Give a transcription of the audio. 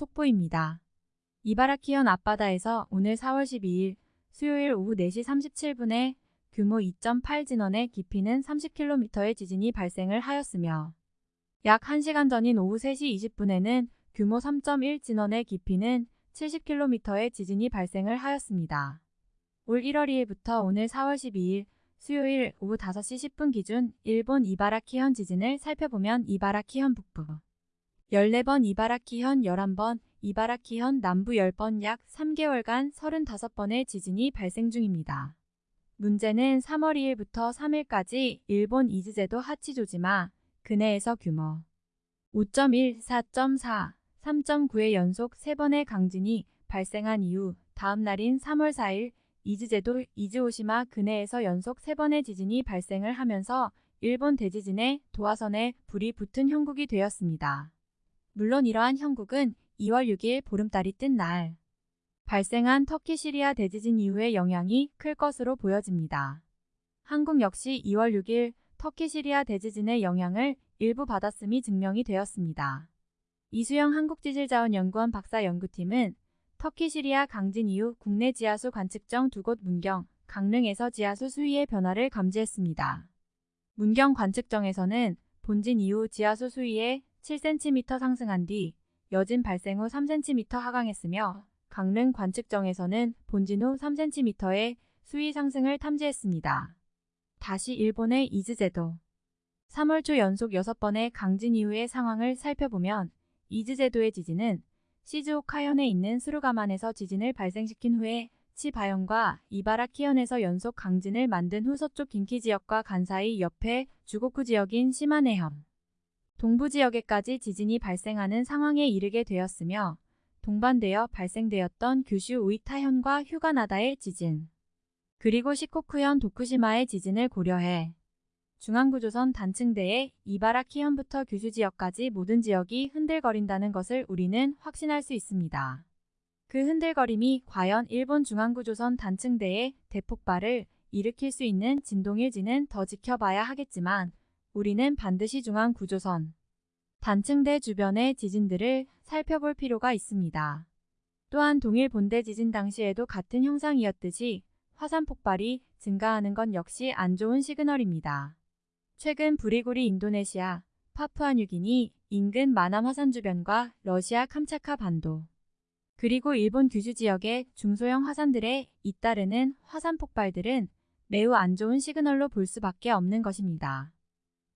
속보입니다. 이바라키현 앞바다에서 오늘 4월 12일 수요일 오후 4시 37분에 규모 2.8 진원의 깊이는 30km의 지진이 발생을 하였으며 약 1시간 전인 오후 3시 20분에는 규모 3.1 진원의 깊이는 70km의 지진이 발생을 하였습니다. 올 1월 2일부터 오늘 4월 12일 수요일 오후 5시 10분 기준 일본 이바라키현 지진을 살펴보면 이바라키현 북부 14번 이바라키현 11번 이바라키현 남부 10번 약 3개월간 35번의 지진이 발생 중입니다. 문제는 3월 2일부터 3일까지 일본 이즈제도 하치조지마 근해에서 규모 5.1, 4.4, 3.9의 연속 3번의 강진이 발생한 이후 다음 날인 3월 4일 이즈제도 이즈오시마 근해에서 연속 3번의 지진이 발생을 하면서 일본 대지진의 도화선에 불이 붙은 형국이 되었습니다. 물론 이러한 형국은 2월 6일 보름달이 뜬 날 발생한 터키 시리아 대지진 이후의 영향이 클 것으로 보여집니다. 한국 역시 2월 6일 터키 시리아 대지진의 영향을 일부 받았음이 증명이 되었습니다. 이수영 한국지질자원연구원 박사 연구팀은 터키 시리아 강진 이후 국내 지하수 관측정 두 곳 문경, 강릉에서 지하수 수위의 변화를 감지했습니다. 문경 관측정에서는 본진 이후 지하수 수위에 7cm 상승한 뒤 여진 발생 후 3cm 하강했으며 강릉 관측정에서는 본진 후 3cm의 수위 상승을 탐지했습니다. 다시 일본의 이즈제도 3월 초 연속 6번의 강진 이후의 상황을 살펴보면 이즈제도의 지진은 시즈오카현에 있는 수루가만에서 지진을 발생시킨 후에 치바현과 이바라키현에서 연속 강진을 만든 후 서쪽 긴키 지역과 간사이 옆에 주고쿠 지역인 시마네현 동부 지역에까지 지진이 발생하는 상황에 이르게 되었으며 동반되어 발생되었던 규슈 우이타현과 휴가나다의 지진 그리고 시코쿠현 도쿠시마의 지진을 고려해 중앙구조선 단층대의 이바라키현부터 규슈 지역까지 모든 지역이 흔들거린다는 것을 우리는 확신할 수 있습니다. 그 흔들거림이 과연 일본 중앙구조선 단층대의 대폭발을 일으킬 수 있는 진동일지는 더 지켜봐야 하겠지만 우리는 반드시 중앙 구조선 단층대 주변의 지진들을 살펴볼 필요가 있습니다. 또한 동일 본대 지진 당시에도 같은 형상이었듯이 화산 폭발이 증가하는 건 역시 안 좋은 시그널입니다. 최근 브리구리 인도네시아, 파푸아뉴기니 인근 마남 화산 주변과 러시아 캄차카 반도 그리고 일본 규슈 지역의 중소형 화산들에 잇따르는 화산 폭발들은 매우 안 좋은 시그널로 볼 수밖에 없는 것입니다.